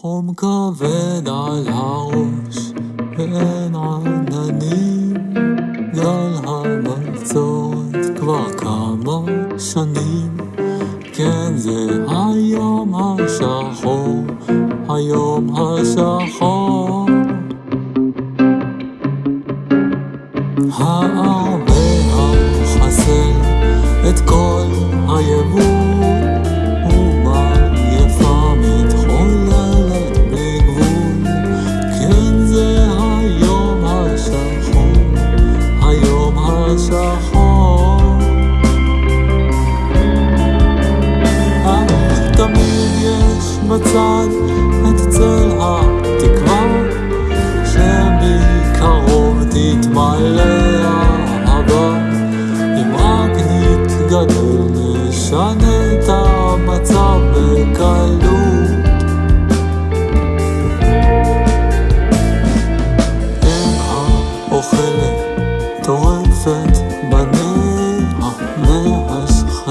חום כבד על הראש ואין עננים גל הבצורת כבר כמה שנים. כן זה היום השחור, היום השחור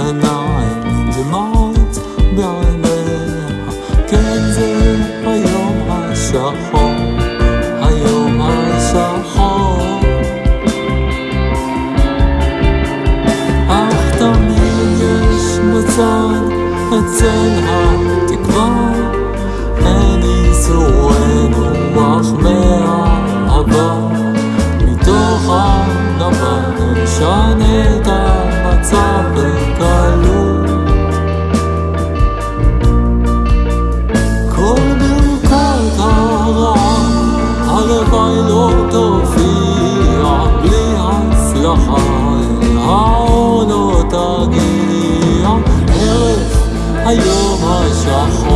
אין דמעות בעיניה. השחור, היום השחור. אך תמיד יש בצד אצל התקווה, אין ייסורנו אך מהאהבה, מתוך הנבל נשנה את המצב عارف عيلوته في عقلي عالسلاح عونه تقيع عرف أيوم الشحن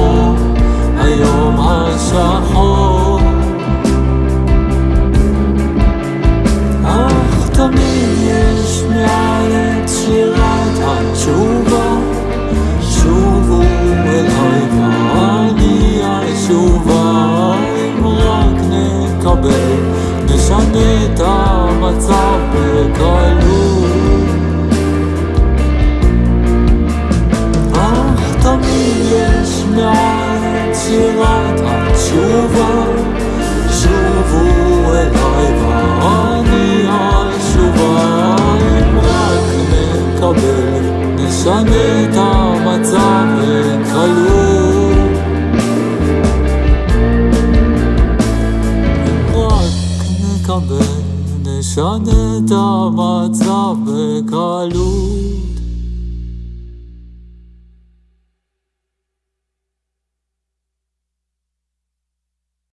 נשנה את המצב בקלות נשנה את המצב בקלות